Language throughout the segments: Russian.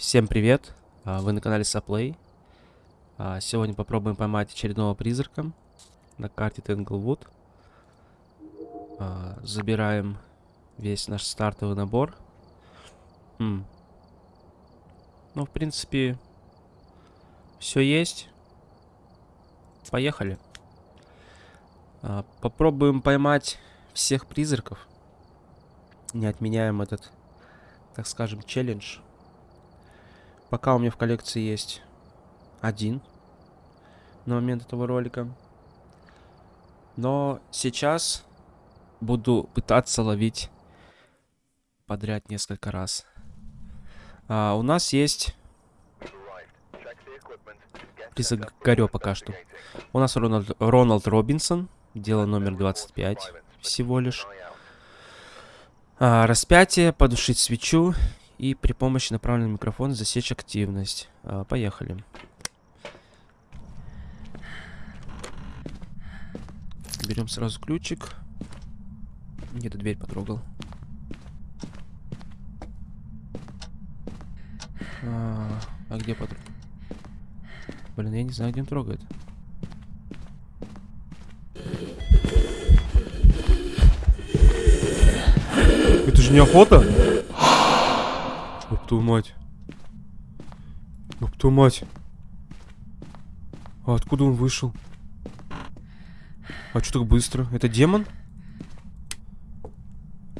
Всем привет! А, Вы на канале Саплей. А, Сегодня попробуем поймать очередного призрака на карте Тенглвуд. А, Забираем весь наш стартовый набор. М. Ну, в принципе, все есть. Поехали. Попробуем поймать всех призраков. Не отменяем этот, так скажем, челлендж. Пока у меня в коллекции есть один на момент этого ролика. Но сейчас буду пытаться ловить подряд несколько раз. А, у нас есть призрак Горё пока что. У нас Рональд, Роналд Робинсон, дело номер 25 всего лишь. А, распятие, подушить свечу и при помощи направленного микрофона засечь активность. А, поехали. Берем сразу ключик. Где-то дверь потрогал. А, а где потрогал? Блин, я не знаю, где он трогает. Это же не твою мать. Ёб твою мать. А откуда он вышел? А что так быстро? Это демон?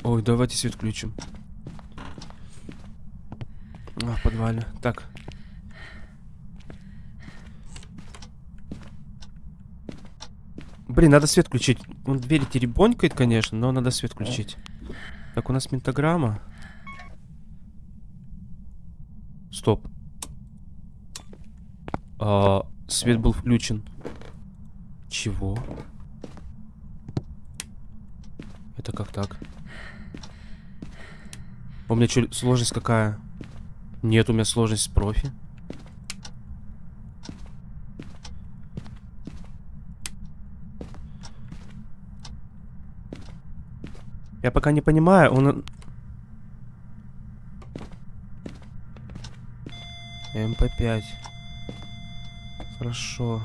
Ой, давайте свет включим. А, в подвале. Так. Блин, надо свет включить. Он двери теребонькает, конечно, но надо свет включить. Так, у нас ментограмма. Стоп. А, свет был включен. Чего? Это как так? У меня что, сложность какая? Нет, у меня сложность профи. Я пока не понимаю, он... МП5. Хорошо.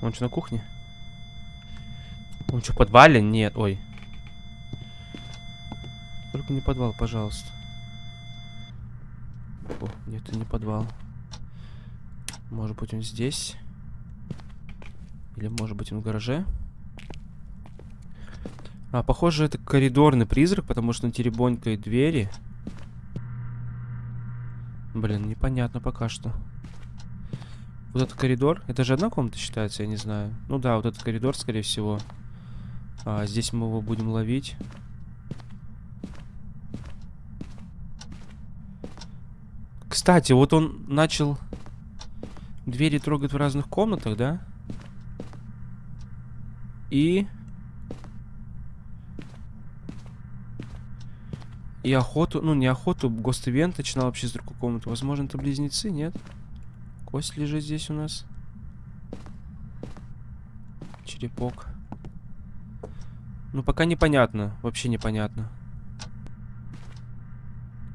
Он что, на кухне? Он что, в подвале? Нет, ой. Только не подвал, пожалуйста. О, нет, это не подвал. Может быть, он здесь? Или, может быть, он в гараже? А, похоже, это коридорный призрак, потому что он теребонькает двери. Блин, непонятно пока что. Вот этот коридор. Это же одна комната считается, я не знаю. Ну да, вот этот коридор, скорее всего. А, здесь мы его будем ловить. Кстати, вот он начал двери трогать в разных комнатах, да? И... И охоту, ну не охоту, гост-ивент начинал вообще с другой комнаты. Возможно, это близнецы, нет? Кость лежит здесь у нас. Черепок. Ну, пока непонятно. Вообще непонятно.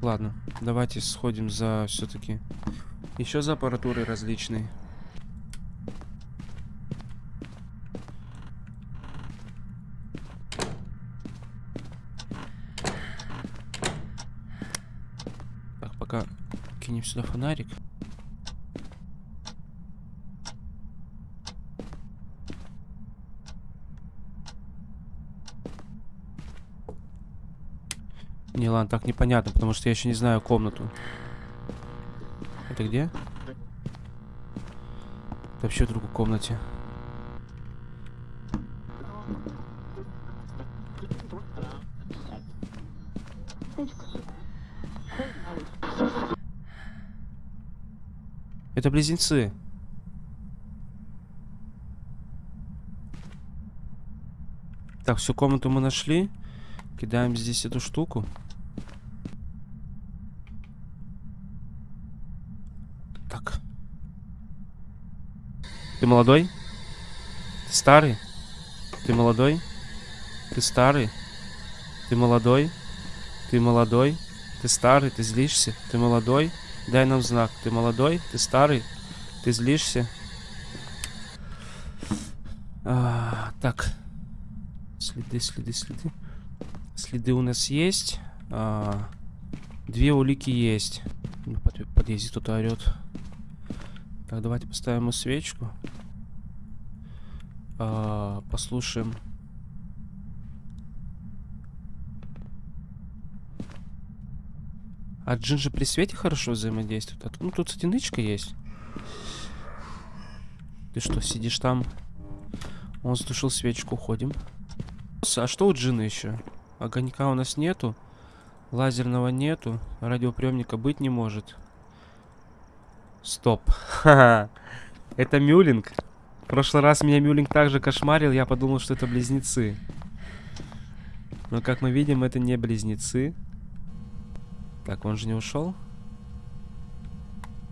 Ладно, давайте сходим за все-таки еще за аппаратурой различной. Так, пока сюда фонарик. Не, ладно, так непонятно, потому что я еще не знаю комнату. Это где? Это вообще в другой комнате. Это близнецы. Так, всю комнату мы нашли. Кидаем здесь эту штуку. Так. Ты молодой? Ты старый? Ты молодой? Ты старый? Ты молодой? Ты молодой? Ты старый? Ты злишься? Ты молодой? Дай нам знак. Ты молодой? Ты старый? Ты злишься? А, так. Следы, следы, следы. Следы у нас есть. А, две улики есть. Ну, под, подъезде кто-то орет. Так, давайте поставим свечку. А, послушаем. А Джинджи при свете хорошо взаимодействует? А, ну, тут, нычка есть. Ты что, сидишь там? Он затушил свечку, ходим. А что у Джина еще? Огонька у нас нету. Лазерного нету. Радиоприемника быть не может. Стоп. Это Мюлинг. В прошлый раз меня Мюлинг также кошмарил. Я подумал, что это близнецы. Но, как мы видим, это не близнецы. Так, он же не ушел?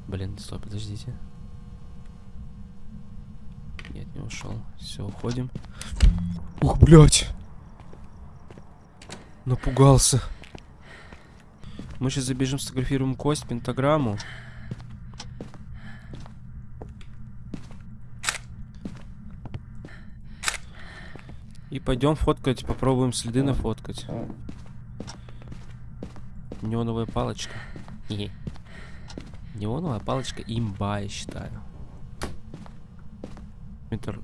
Блин, стоп, подождите. Нет, не ушел. Все, уходим. Ух, блядь! Напугался. Мы сейчас забежим, сфотографируем кость, пентаграмму. И пойдем фоткать, попробуем следы нафоткать. Неоновая палочка. Не. Неоновая палочка имба, я считаю. Метр.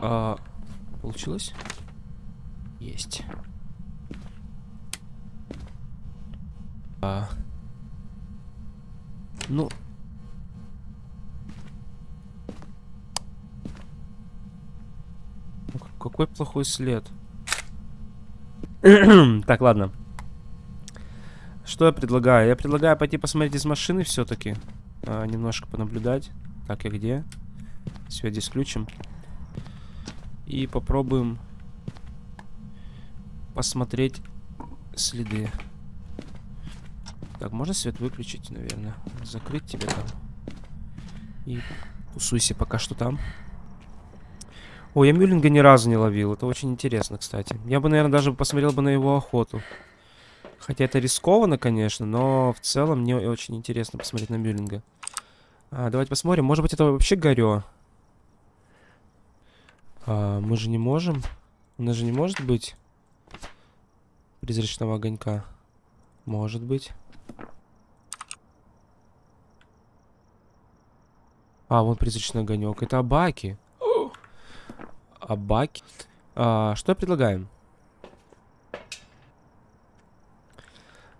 А, получилось? Есть. А. Ну. ну какой плохой след. так, ладно. Что я предлагаю? Я предлагаю пойти посмотреть из машины все-таки. А, немножко понаблюдать. Так, и где? Здесь включим. И попробуем посмотреть следы. Так, можно свет выключить, наверное? Закрыть тебе там. И тусуйся пока что там. Ой, я Мюллинга ни разу не ловил. Это очень интересно, кстати. Я бы, наверное, даже посмотрел бы на его охоту. Хотя это рискованно, конечно, но в целом мне очень интересно посмотреть на Мюллинга. А, давайте посмотрим. Может быть, это вообще Горё? А, мы же не можем. У нас же не может быть призрачного огонька. Может быть. А, вон призрачный огонек. Это Абаки. Абаки. А, что я предлагаю?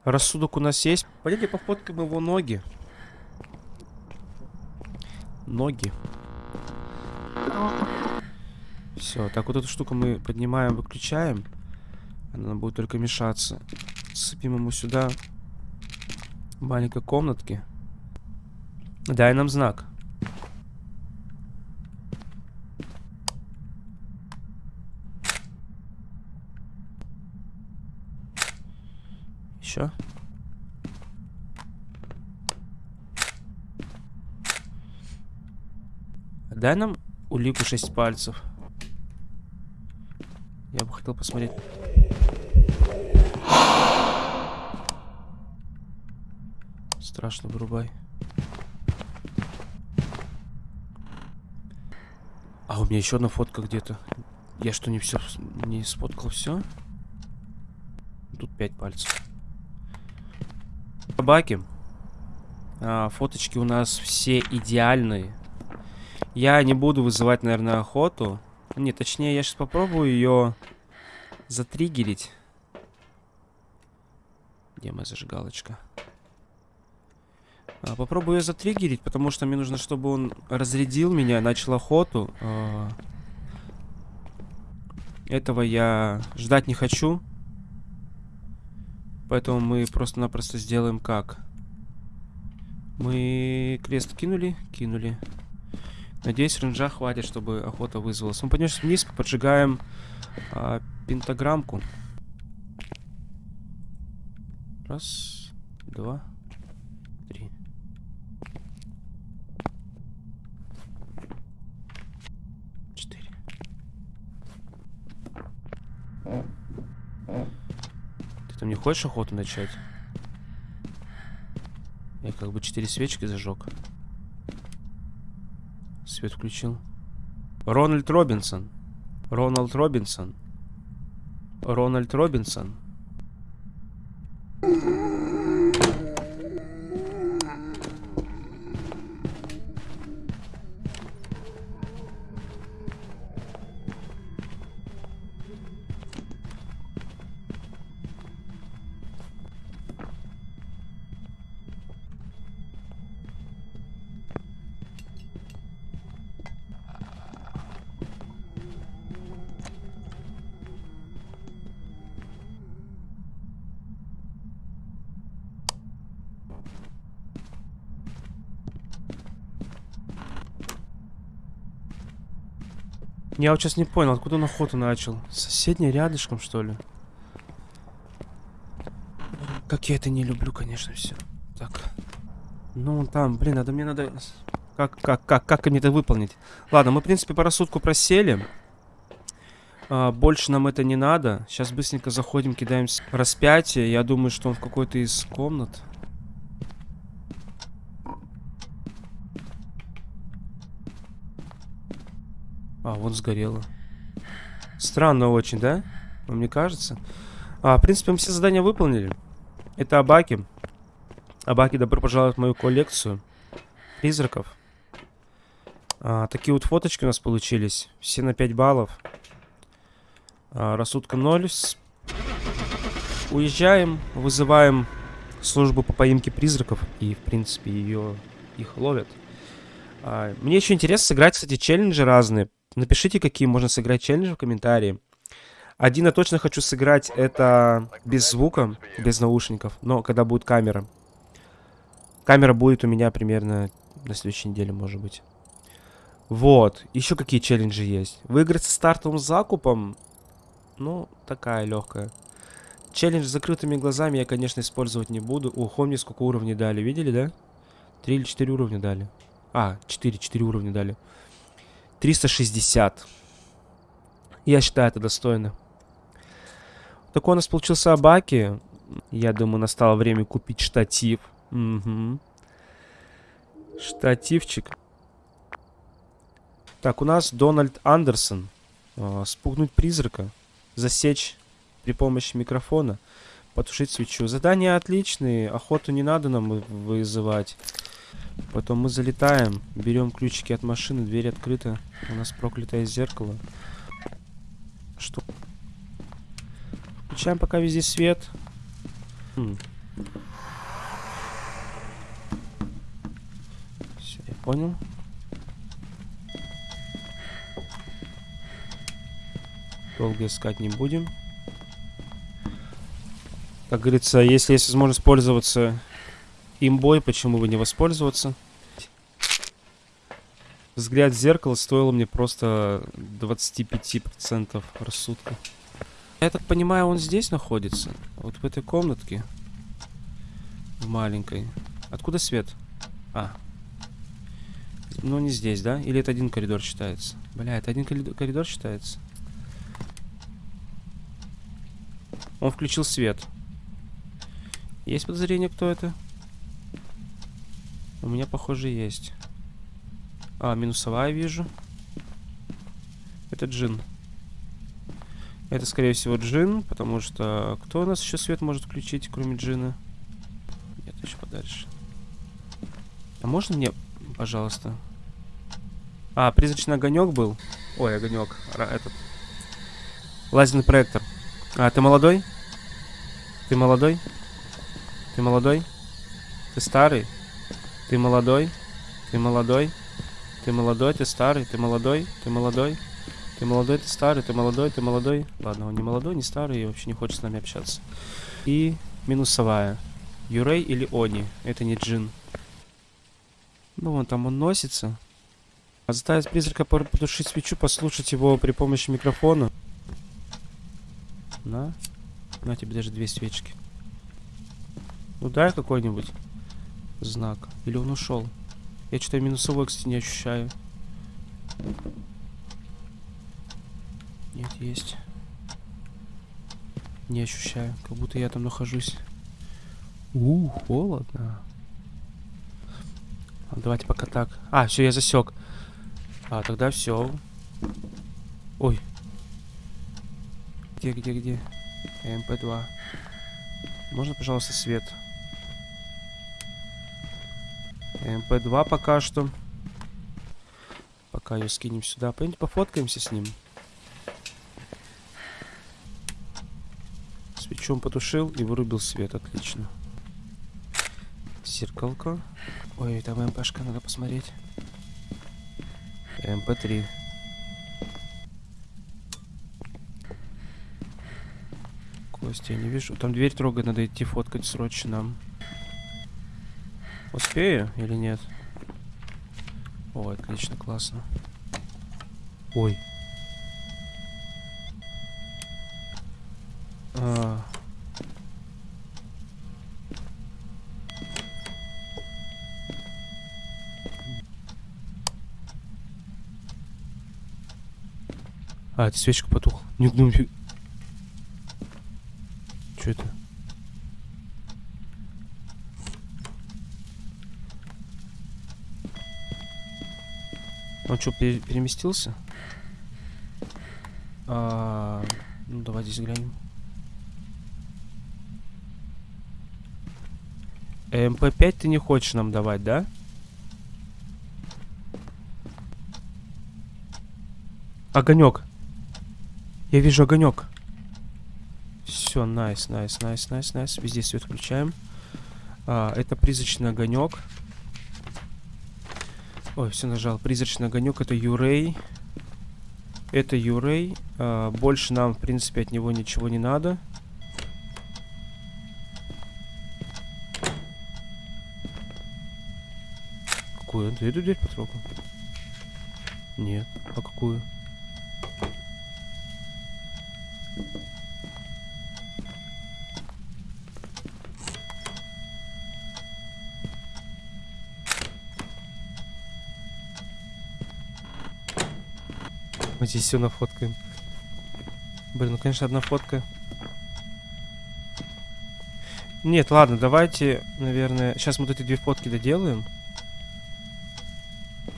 Рассудок у нас есть. Пойдемте пофоткаем его ноги. Ноги. Все, так вот эту штуку мы поднимаем, выключаем. Она будет только мешаться. Сыпем ему сюда маленькой комнатки. Дай нам знак. Еще. Дай нам улику 6 пальцев. Я бы хотел посмотреть. Страшно вырубай. А у меня еще одна фотка где-то. Я что, не все не сфоткал все? Тут 5 пальцев. Собаки. А, фоточки у нас все идеальные. Я не буду вызывать, наверное, охоту. Не, точнее, я сейчас попробую ее затриггерить. Где моя зажигалочка? А, попробую ее затриггерить, потому что мне нужно, чтобы он разрядил меня, начал охоту. А, этого я ждать не хочу. Поэтому мы просто-напросто сделаем как? Мы крест кинули? Кинули. Надеюсь, ренжа хватит, чтобы охота вызвалась. Мы поднялись вниз, поджигаем а, пентаграммку. Раз, два, три. Четыре. Ты там не хочешь охоту начать? Я как бы четыре свечки зажег. Свет включил. Рональд Робинсон. Рональд Робинсон. Рональд Робинсон. Я вот сейчас не понял, откуда он охоту начал. Соседний рядышком, что ли? Как я это не люблю, конечно, все. Так. Ну, там, блин, надо мне надо... Как, как, как, как мне это выполнить? Ладно, мы, в принципе, по рассудку просели. А, больше нам это не надо. Сейчас быстренько заходим, кидаем распятие. Я думаю, что он в какой-то из комнат. А, вот сгорело. Странно очень, да? Вам не кажется? А, в принципе, мы все задания выполнили. Это Абаки. Абаки, добро пожаловать в мою коллекцию призраков. А, такие вот фоточки у нас получились. Все на 5 баллов. А, рассудка 0. Уезжаем, вызываем службу по поимке призраков. И, в принципе, ее их ловят. А, мне еще интересно сыграть, кстати, челленджи разные. Напишите, какие можно сыграть челленджи в комментарии. Один я точно хочу сыграть, это без звука, без наушников, но когда будет камера. Камера будет у меня примерно на следующей неделе, может быть. Вот. Еще какие челленджи есть? Выиграть со стартовым закупом? Ну, такая легкая. Челлендж с закрытыми глазами я, конечно, использовать не буду. О, мне сколько уровней дали. Видели, да? Три или четыре уровня дали. А, четыре, четыре уровня дали. 360. Я считаю, это достойно. Такой у нас получился Абаки. Я думаю, настало время купить штатив. Угу. Штативчик. Так, у нас Дональд Андерсон. Э, спугнуть призрака. Засечь при помощи микрофона. Потушить свечу. Задания отличные. Охоту не надо нам вызывать. Потом мы залетаем, берем ключики от машины, дверь открыта. У нас проклятое зеркало. Что? Включаем пока везде свет. Хм. Все, я понял. Долго искать не будем. Как говорится, если есть возможность пользоваться имбой, почему бы не воспользоваться? Взгляд в зеркало стоило мне просто 25% рассудка. Я так понимаю, он здесь находится. Вот в этой комнатке. В маленькой. Откуда свет? А. Ну, не здесь, да? Или это один коридор считается? Бля, это один коридор считается? Он включил свет. Есть подозрение, кто это? У меня, похоже, есть. А, минусовая вижу. Это джин. Это, скорее всего, джин, потому что... Кто у нас еще свет может включить, кроме джина? Нет, еще подальше. А можно мне, пожалуйста? А, призрачный огонек был. Ой, огонек. Этот. Лазерный проектор. А, ты молодой? Ты молодой? Ты молодой? Ты старый? Ты молодой? Ты молодой? Ты молодой, ты старый, ты молодой, ты молодой. Ты молодой, ты старый, ты молодой, ты молодой. Ладно, он не молодой, не старый и вообще не хочет с нами общаться. И минусовая. Юрей или Они. Это не Джин. Ну, вон там он носится. А заставить призрака потушить свечу, послушать его при помощи микрофона. На. На тебе даже две свечки. Ну дай какой-нибудь знак. Или он ушел? Я что-то минусовой, кстати, не ощущаю. Нет, есть. Не ощущаю, как будто я там нахожусь. У, холодно. Давайте пока так. А, все, я засек. А, тогда все. Ой. Где, где, где? МП2. Можно, пожалуйста, свет? МП2 пока что. Пока ее скинем сюда. Пойдемте пофоткаемся с ним. Свечом потушил и вырубил свет. Отлично. Зеркалка. Ой, там МПшка, надо посмотреть. МП3. Костя, я не вижу. Там дверь трогать, надо идти фоткать срочно. Успею или нет? Ой, отлично, классно. Ой. А. А, это свечка потухла. Не, ну, фи- Чё это? Он что, переместился? А, ну, давай здесь глянем. МП5 ты не хочешь нам давать, да? Огонек. Я вижу огонек. Все, найс, найс, найс, найс, найс. Везде свет включаем. А, это призрачный огонек. Ой, все нажал. Призрачный огонек. Это Юрей. Это Юрей. А, больше нам, в принципе, от него ничего не надо. Какую? Ты эту дверь потрогал? Нет. А какую? Мы здесь все нафоткаем. Блин, ну конечно одна фотка. Нет, ладно, давайте, наверное, сейчас мы вот эти две фотки доделаем.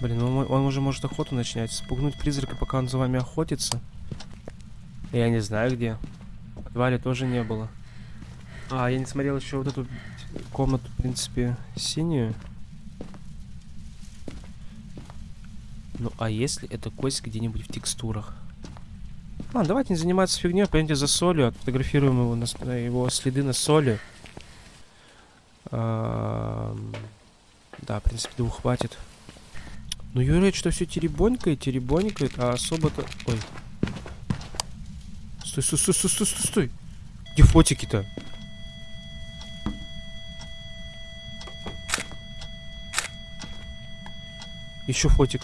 Блин, он, он уже может охоту начинать. Спугнуть призрака, пока он за вами охотится. Я не знаю где. В подвале тоже не было. А, я не смотрел еще вот эту комнату, в принципе, синюю. Ну, а если это кость где-нибудь в текстурах? Ладно, давайте не заниматься фигней, пойдемте за солью, отфотографируем его, на, его следы на соли. Ам, Да, в принципе, двух хватит. Ну, Юрий что все теребонькает, теребонькает, а особо-то... Ой. Стой, стой, стой, стой, стой, стой, стой. Где фотики-то? Еще фотик.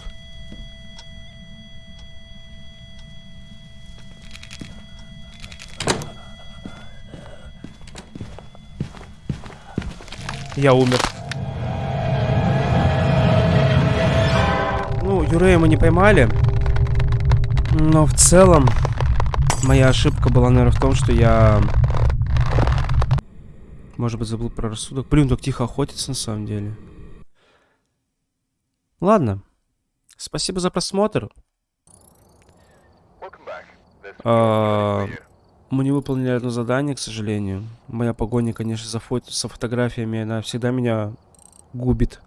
Я умер. Ну, Юрея мы не поймали. Но в целом, моя ошибка была, наверное, в том, что я... Может быть, забыл про рассудок. Блин, так тихо охотится на самом деле. Ладно. Спасибо за просмотр. Мы не выполнили одно задание, к сожалению. Моя погоня, конечно, за фото, со фотографиями, она всегда меня губит.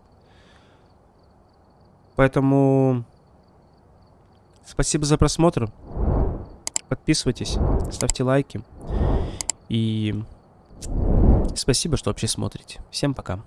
Поэтому спасибо за просмотр. Подписывайтесь, ставьте лайки. И спасибо, что вообще смотрите. Всем пока.